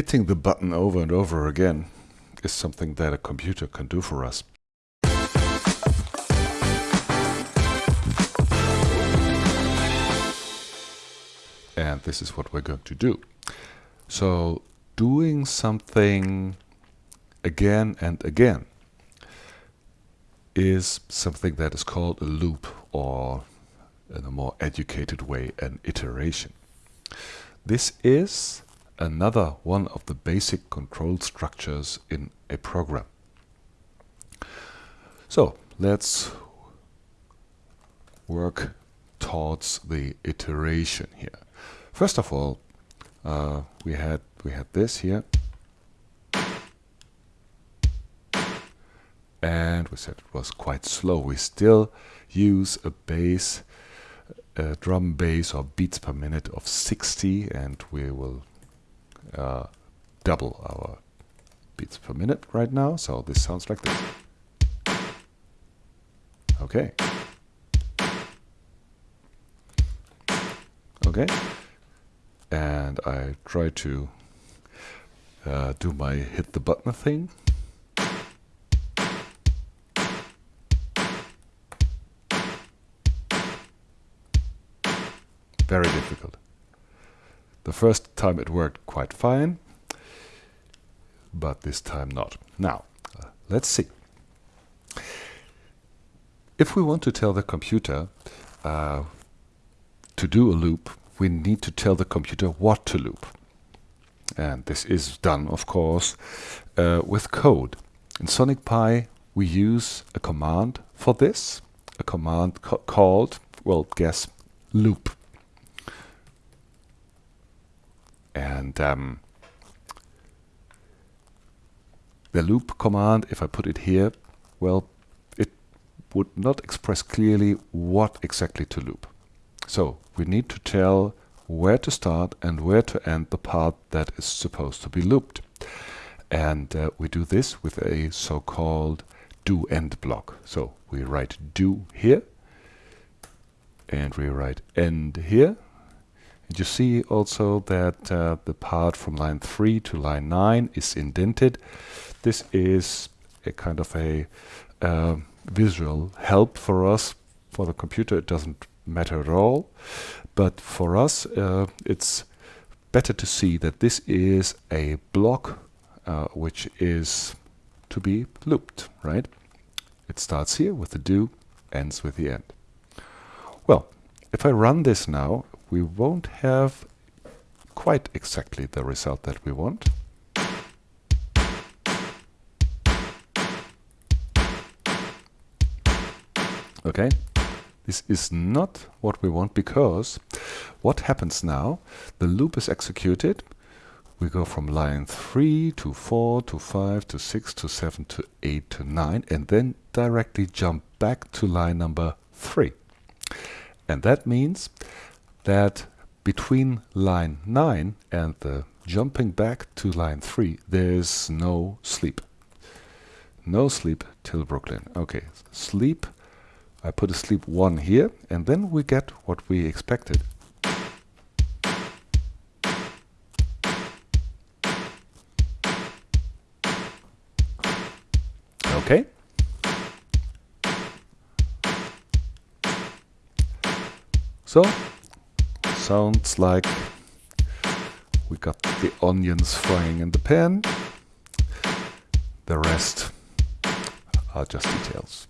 hitting the button over and over again is something that a computer can do for us. And this is what we're going to do. So doing something again and again is something that is called a loop or in a more educated way an iteration. This is another one of the basic control structures in a program. So let's work towards the iteration here. First of all, uh, we had we had this here, and we said it was quite slow. We still use a bass, a drum bass or beats per minute of 60, and we will uh, double our beats per minute right now. So this sounds like this. Okay. Okay. And I try to uh, do my hit the button thing. Very difficult. The first time it worked quite fine, but this time not. Now, uh, let's see. If we want to tell the computer uh, to do a loop, we need to tell the computer what to loop. And this is done, of course, uh, with code. In Sonic Pi, we use a command for this, a command called, well, guess, loop. And um, the loop command, if I put it here, well, it would not express clearly what exactly to loop. So we need to tell where to start and where to end the part that is supposed to be looped. And uh, we do this with a so-called do end block. So we write do here and we write end here and you see also that uh, the part from line 3 to line 9 is indented. This is a kind of a uh, visual help for us. For the computer it doesn't matter at all, but for us uh, it's better to see that this is a block uh, which is to be looped, right? It starts here with the do, ends with the end. Well, if I run this now, we won't have quite exactly the result that we want. Okay, this is not what we want because what happens now, the loop is executed, we go from line 3 to 4 to 5 to 6 to 7 to 8 to 9 and then directly jump back to line number 3. And that means that between line 9 and the jumping back to line 3 there's no sleep. No sleep till Brooklyn. Okay, sleep. I put a sleep 1 here and then we get what we expected. Okay. So sounds like we got the onions frying in the pan. The rest are just details.